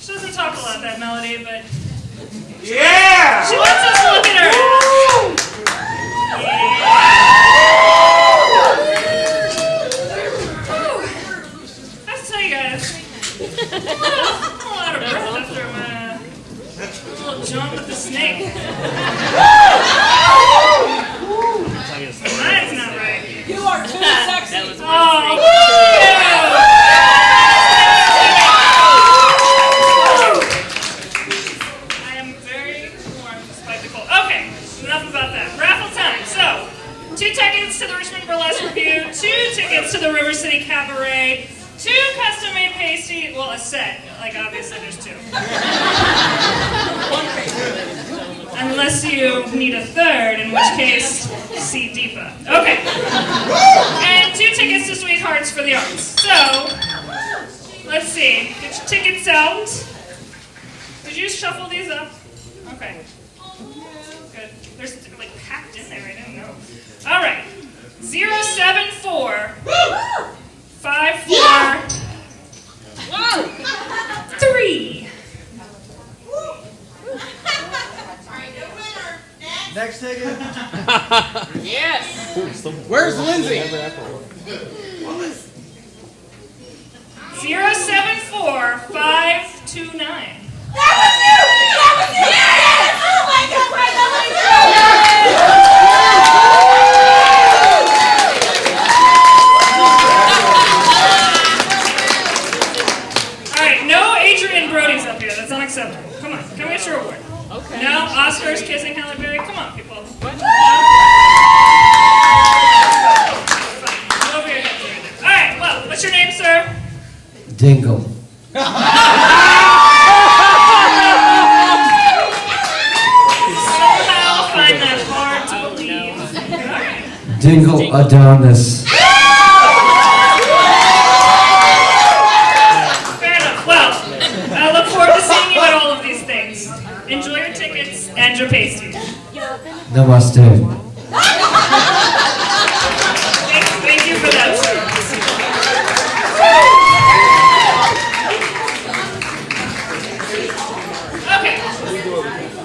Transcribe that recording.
She doesn't talk a lot, that Melody, but... Yeah! She wants us to look at her! I tell you I'm of breath after my little jump with the snake. Mine's not right. You are too enough about that. Raffle time. So, two tickets to the Richmond Burlesque Review, two tickets to the River City Cabaret, two custom-made pasty. Well, a set. Like obviously, there's two. Unless you need a third, in which case, see Deepa. Okay. And two tickets to Sweethearts for the Arts. So, let's see. Get your tickets out. Did you shuffle these up? Okay. Good. They're like packed in there. I didn't know. All right. Zero seven four five four three. Next ticket. Yes. Where's Lindsay? Zero seven four five two nine. Unacceptable. Come on, come get your award. Okay. No Oscars kissing Halle Berry. Come on, people. What? Over your there. All right. Well, what's your name, sir? Dingle. Somehow find that hard to believe. Dingle Adonis. Fair enough. Well, I look forward to seeing you at all of these things. Enjoy your tickets and your pasties. Namaste. Thank, thank you for that, sir. Okay.